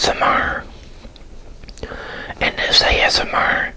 ASMR. In this ASMR,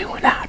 doing out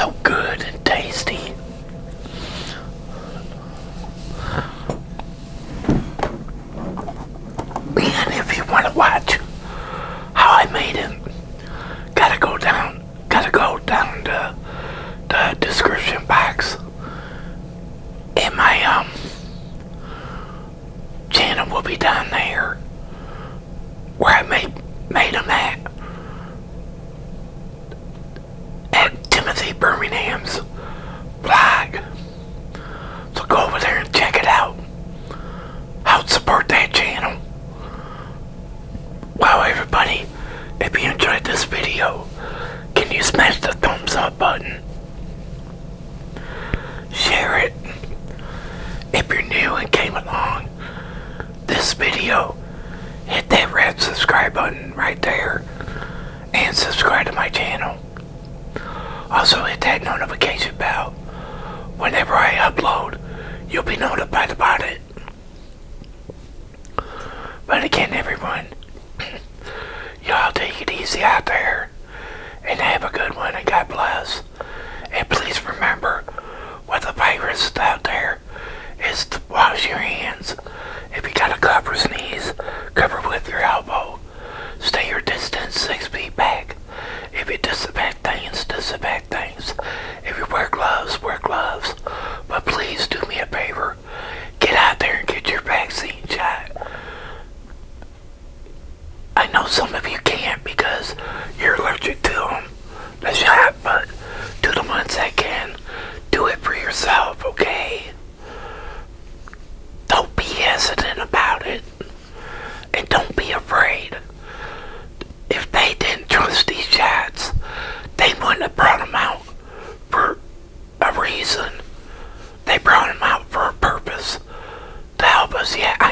So good and tasty. And if you want to watch how I made it, gotta go down, gotta go down to the description box in my um channel will be down there where I made made them at at Timothy Birmingham's blog. So go over there and check it out. Help support that channel. Wow everybody, if you enjoyed this video, can you smash the thumbs up button? Share it. If you're new and came along this video, hit that red subscribe button right there and subscribe to my channel. Also hit that notification bell. Whenever I upload, you'll be notified about it. But again, everyone, y'all take it easy out there and have a some of you can't because you're allergic to them. That's not, but to the ones that can, do it for yourself, okay? Don't be hesitant about it. And don't be afraid. If they didn't trust these chats, they wouldn't have brought them out for a reason. They brought them out for a purpose to help us. Yeah, I